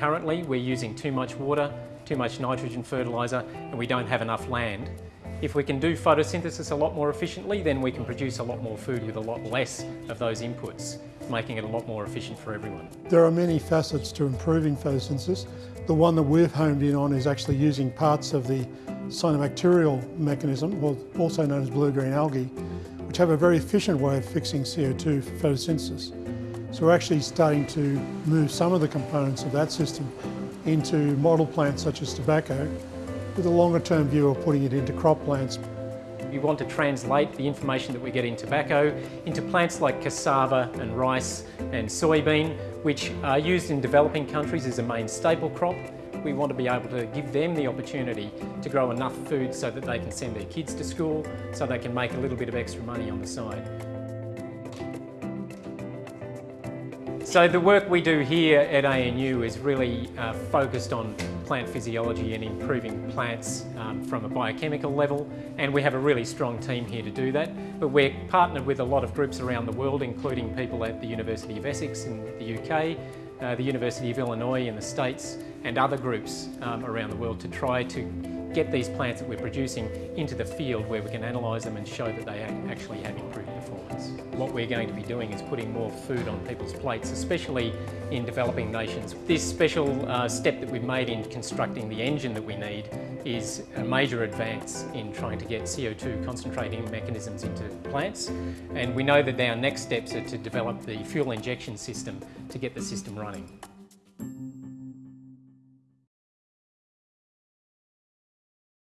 currently we're using too much water, too much nitrogen fertiliser and we don't have enough land. If we can do photosynthesis a lot more efficiently then we can produce a lot more food with a lot less of those inputs, making it a lot more efficient for everyone. There are many facets to improving photosynthesis. The one that we've honed in on is actually using parts of the cyanobacterial mechanism, also known as blue-green algae, which have a very efficient way of fixing CO2 for photosynthesis. So we're actually starting to move some of the components of that system into model plants such as tobacco, with a longer term view of putting it into crop plants. We want to translate the information that we get in tobacco into plants like cassava and rice and soybean, which are used in developing countries as a main staple crop. We want to be able to give them the opportunity to grow enough food so that they can send their kids to school, so they can make a little bit of extra money on the side. So the work we do here at ANU is really uh, focused on plant physiology and improving plants um, from a biochemical level and we have a really strong team here to do that. But we're partnered with a lot of groups around the world including people at the University of Essex in the UK, uh, the University of Illinois in the States and other groups um, around the world to try to get these plants that we're producing into the field where we can analyse them and show that they actually have improved performance. What we're going to be doing is putting more food on people's plates, especially in developing nations. This special uh, step that we've made in constructing the engine that we need is a major advance in trying to get CO2 concentrating mechanisms into plants and we know that our next steps are to develop the fuel injection system to get the system running.